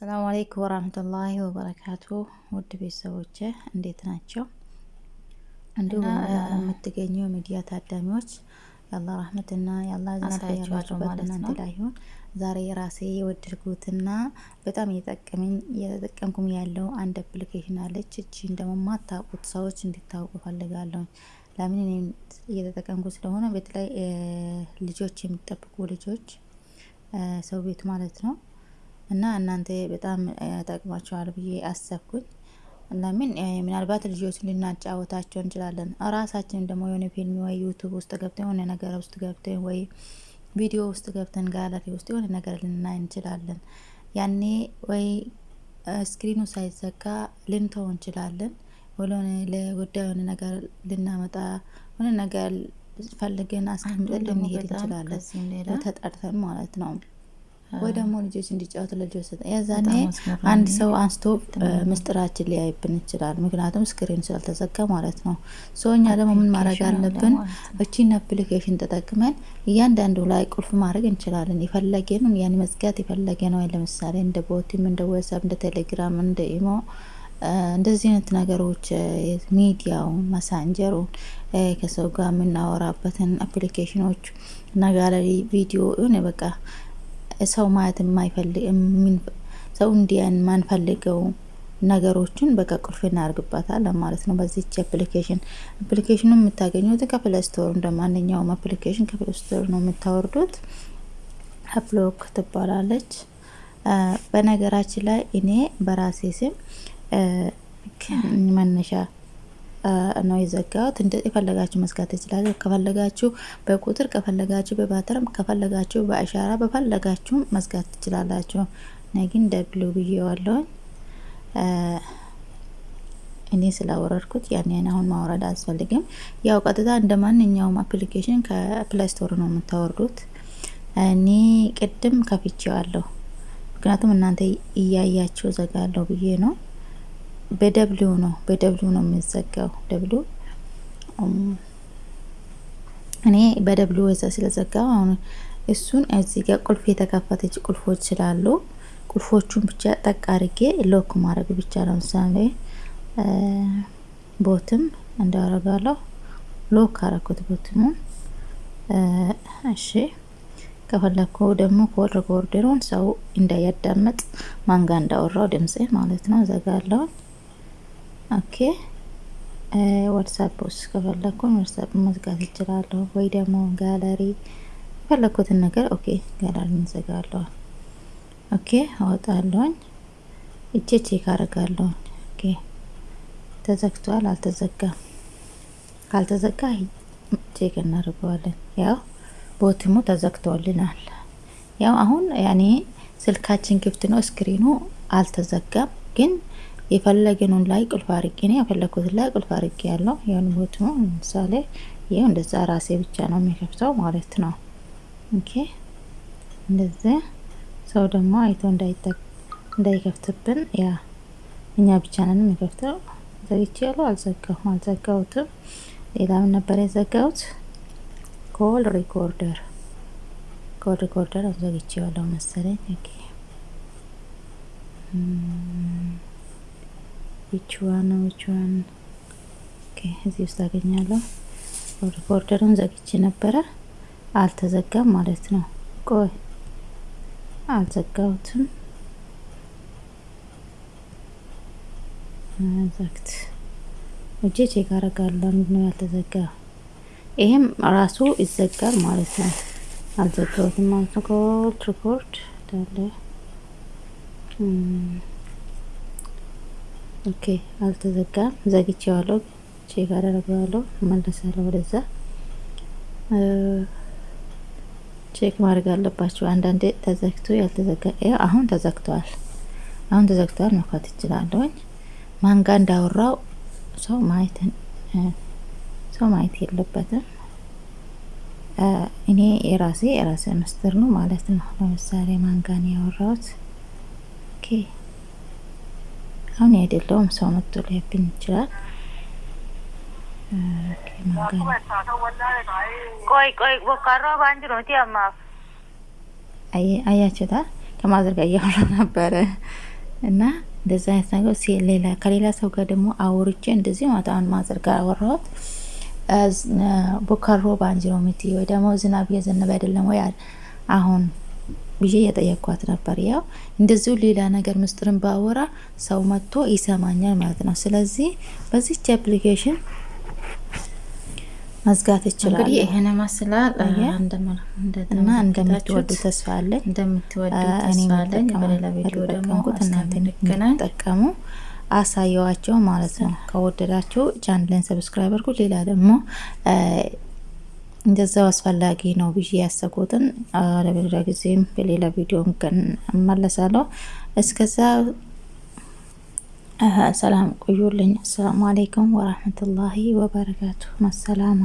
السلام عليكم ورحمة الله وبركاته ውድ ቤተሰቦች እንዴት ናቸው? እንዲሁም የምትገኙ የሚዲያ ታዳሚዎች የአላህ ረህመትና የአላህ እዝነት ያላችሁበት እናንተ ላይ ይሁን። ዛሬ የራሴ የወደድኩትና በጣም እየጠቀመኝ እየተጠቀምኩም ያለው አንድ application አለች። እቺን ደግሞ ማታውቁት ሰዎች እንድታውቁ እፈልጋለሁ። ለምን እኔም እየተጠቀምኩ ስለሆነ በተለይ ልጆች የሚጠብቁ ልጆች ሰው ቤት ማለት ነው እና እናንተ በጣም ጠቅማቸዋል ብዬ አሰብኩኝ። ለምን ምናልባት ልጆች ልናጫወታቸው እንችላለን። ራሳችንም ደግሞ የሆነ ፊልም ወይ YouTube ውስጥ ገብተን የሆነ ነገር ውስጥ ገብተን ወይ ቪዲዮ ውስጥ ገብተን ጋለሪ ውስጥ የሆነ ነገር ልናይ እንችላለን። ያኔ ወይ screen ኑ ሳይዘጋ ልንተው እንችላለን። ወይ ለሆነ ጉዳይ የሆነ ነገር ልናመጣ የሆነ ነገር ፈልገን አስቀምጠን ልንሄድ እንችላለን። ተጠርተን ማለት ነው። ወይ ደግሞ ልጆች እንዲጫወቱ ለልጆች ሰጥተን የዛኔ አንድ ሰው አንስቶ ምስጢራችን ሊያይብን ይችላል። ምክንያቱም screen ስላልተዘጋ ማለት ነው። so እኛ ደግሞ ምን ማድረግ አለብን? እቺን application ተጠቅመን እያንዳንዱ ላይ ቁልፍ ማድረግ እንችላለን። የፈለግነውን መዝጋት የፈለገ ነው። ለምሳሌ እንደ BOTIM፣ እንደ WhatsApp፣ እንደ ቴሌግራም፣ እንደ imo እንደዚህ አይነት ነገሮች ሚዲያው messenger ኡን ከሰው ጋር የምናወራበትን application ኖች እና ጋለሪ ቪዲዮ የሆነ በቃ ሰው ማየት የማይፈልግ ሰው እንዲያይ የማንፈልገው ነገሮችን በቃ ቁልፍ እናደርግባታለን ማለት ነው። በዚች application application ኑ የምታገኙት ከ Play Store እንደ ማንኛውም application ከ Play Store ነው የምታወርዱት። AppLock ትባላለች። በነገራችን ላይ እኔ በራሴ ስም መነሻ ነው የዘጋሁት። የፈለጋችሁ መዝጋት ትችላላችሁ። ከፈለጋችሁ በቁጥር ከፈለጋችሁ በ pattern ም ከፈለጋችሁ በአሻራ በፈለጋችሁ መዝጋት ትችላላችሁ። እኔ ግን W ብዬዋለሁኝ። እኔ ስላወረድኩት ያን አሁን ማውረድ አያስፈልግም። ያው ቀጥታ እንደ ማንኛውም application ከ Play Store ነው የምታወርዱት። እኔ ቅድም ከፍቼዋለሁ፣ ምክንያቱም እናንተ እያያችሁ ዘጋለሁ ብዬ ነው። በ W ነው በ W ነው የሚዘጋው። W እኔ በ W ወዛ ስለዘጋው አሁን እሱን እዚህ ጋር ቁልፍ የተከፈተች ቁልፎች ስላሉ ቁልፎቹን ብቻ ጠቅ አድርጌ lock ማድረግ ብቻ ለምሳሌ Botim እንዳረጋለሁ lock አረኩት Botim ኡ። እሺ ከፈለኩ ደግሞ call recorder ኡን ሰው እንዳያዳምጥ ማን ጋ እንዳወራሁ ድምጽ ማለት ነው ዘጋለሁ። Okay WhatsApp ውስጥ ከፈለኩኝ WhatsApp መዝጋት ይችላለሁ፣ ወይ ደግሞ ጋለሪ የፈለኩትን ነገር okay gallery እንዘጋለሁ። Okay አወጣለሁኝ፣ እቼ check አደርጋለሁኝ። Okay ተዘግቷል አልተዘጋም፣ ካልተዘጋ check እናደርገዋለን። ያው Botim ኡ ተዘግቶልናል። ያው አሁን ያኔ ስልካችን ክፍት ነው፣ screen ኡ አልተዘጋም ግን የፈለገኑን ላይ ቁልፍ አርጌ ነው የፈለኩትን ላይ ቁልፍ አርጌ ያለው ያን ቦት ነው። ለምሳሌ ይሄው እንደዛ ራሴ ብቻ ነው የሚከፍተው ማለት ነው። Okay እንደዚህ ሰው ደግሞ አይቶ እንዳይከፍትብን ያ እኛ ብቻ ነን የሚከፍተው። ዘግቼ ያለው አልዘጋሁም፣ አልዘጋሁትም። ሌላ ምን ነበር የዘጋሁት? call recorder call recorder ዘግቼ ያለው መሰለኝ። Okay which one ነው which one እዚህ ውስጥ አገኛለሁ። recorder ኡን ዘግቼ ነበረ አልተዘጋም ማለት ነው። ቆይ አልዘጋሁትም። ዘግት እጄ check አደርጋለሁ። ምንድን ነው ያልተዘጋ? ይሄም ራሱ ይዘጋል ማለት ነው። አልዘጋሁትም ማለት ነው። call record እንዳለ okay አልተዘጋም። ዘግቼዋለሁ። check አደረገዋለሁ። መለሳለሁ ወደዛ። Check ማድረግ አለባቸው። አንዳንዴ ተዘግቶ ያልተዘጋ አሁን ተዘግተዋል። አሁን ተዘግተዋል። መኳት ይችላለሁኝ። ማን ጋ እንዳወራሁ ሰው ማየት ሰው ማየት የለበትም። እኔ የራሴ የራሴ ምስጢር ነው ማለት ነው። ለምሳሌ ማን ጋን ያወራሁት okay አሁን አይደለውም ሰው መጥቶ ሊያብኝ ይችላል። ቆይ ቆይ ቦካሮ ባንጅ ነው ቲያማ አያችሁታ ከማዘር ጋር እያወራ ነበረ። እና እንደዚ አይነት ነገር ሌላ ከሌላ ሰው ጋር ደግሞ አውርቼ እንደዚህ ማለት አሁን ማዘር ጋር አወራሁት። ቦካሮ በአንጅሮ ምቲ ወይ ደግሞ ዝናብ እየዘነበ አይደለም ወይ አሁን ብዬ እየጠየቅኳት ነበር። ያው እንደዚሁ ሌላ ነገር ምስጢርን ባወራ ሰው መጥቶ ይሰማኛል ማለት ነው። ስለዚህ በዚች application መዝጋት ይችላል። እንግዲህ ይሄን ይመስላል እና እንደምትወዱ ተስፋ አለኝ። እንደምትወዱ ተስፋ አለኝ። በሌላ ቪዲዮ ደግሞ እናንተ እንድትጠቀሙ አሳየዋቸው ማለት ነው። ከወደዳችሁ channel ን subscribe አድርጉ። ሌላ ደግሞ እንደዛው አስፈላጊ ነው ብዬ ያሰብኩትን ለሌላ ጊዜም በሌላ ቪዲዮ እመለሳለሁ። እስከዛ ሰላም ቆዩልኝ። አሰላሙ አሌይኩም ወራህመቱላሂ ወበረካቱ። መሰላማ